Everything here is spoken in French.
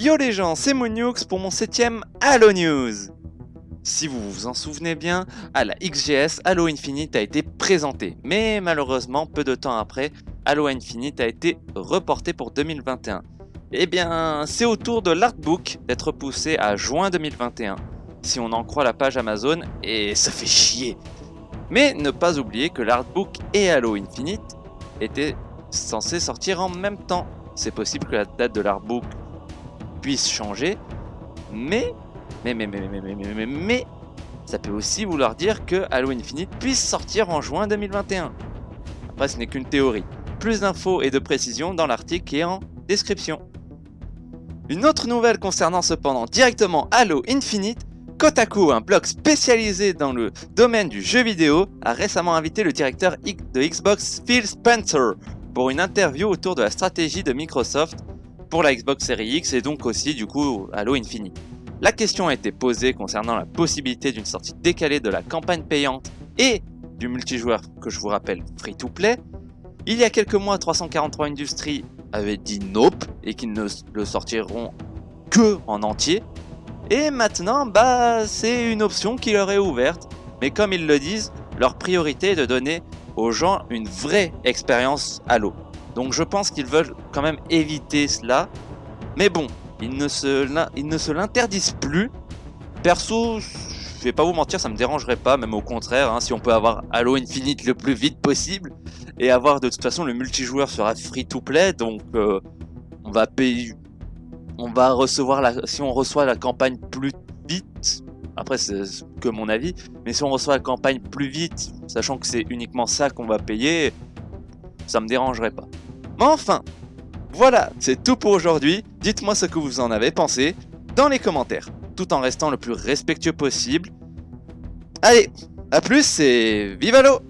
Yo les gens, c'est Moonux pour mon septième Halo News Si vous vous en souvenez bien, à la XGS, Halo Infinite a été présenté, mais malheureusement, peu de temps après, Halo Infinite a été reporté pour 2021. Eh bien, c'est au tour de l'artbook d'être poussé à juin 2021, si on en croit la page Amazon, et ça fait chier Mais ne pas oublier que l'artbook et Halo Infinite étaient censés sortir en même temps. C'est possible que la date de l'artbook puisse changer, mais, mais, mais, mais, mais, mais, mais, ça peut aussi vouloir dire que Halo Infinite puisse sortir en juin 2021. Après, ce n'est qu'une théorie. Plus d'infos et de précisions dans l'article qui est en description. Une autre nouvelle concernant cependant directement Halo Infinite, Kotaku, un blog spécialisé dans le domaine du jeu vidéo, a récemment invité le directeur de Xbox Phil Spencer pour une interview autour de la stratégie de Microsoft pour la Xbox Series X et donc aussi du coup Halo Infinite. La question a été posée concernant la possibilité d'une sortie décalée de la campagne payante et du multijoueur que je vous rappelle free to play. Il y a quelques mois 343 Industries avait dit nope et qu'ils ne le sortiront que en entier. Et maintenant bah c'est une option qui leur est ouverte. Mais comme ils le disent, leur priorité est de donner aux gens une vraie expérience Halo. Donc je pense qu'ils veulent quand même éviter cela. Mais bon, ils ne se, ne l'interdisent plus. Perso, je vais pas vous mentir, ça me dérangerait pas, même au contraire, hein, si on peut avoir Halo Infinite le plus vite possible, et avoir de toute façon le multijoueur sera free to play, donc euh, on va payer, on va recevoir la, si on reçoit la campagne plus vite, après c'est que mon avis, mais si on reçoit la campagne plus vite, sachant que c'est uniquement ça qu'on va payer, ça me dérangerait pas. Mais enfin, voilà, c'est tout pour aujourd'hui. Dites-moi ce que vous en avez pensé dans les commentaires, tout en restant le plus respectueux possible. Allez, à plus et vive l'eau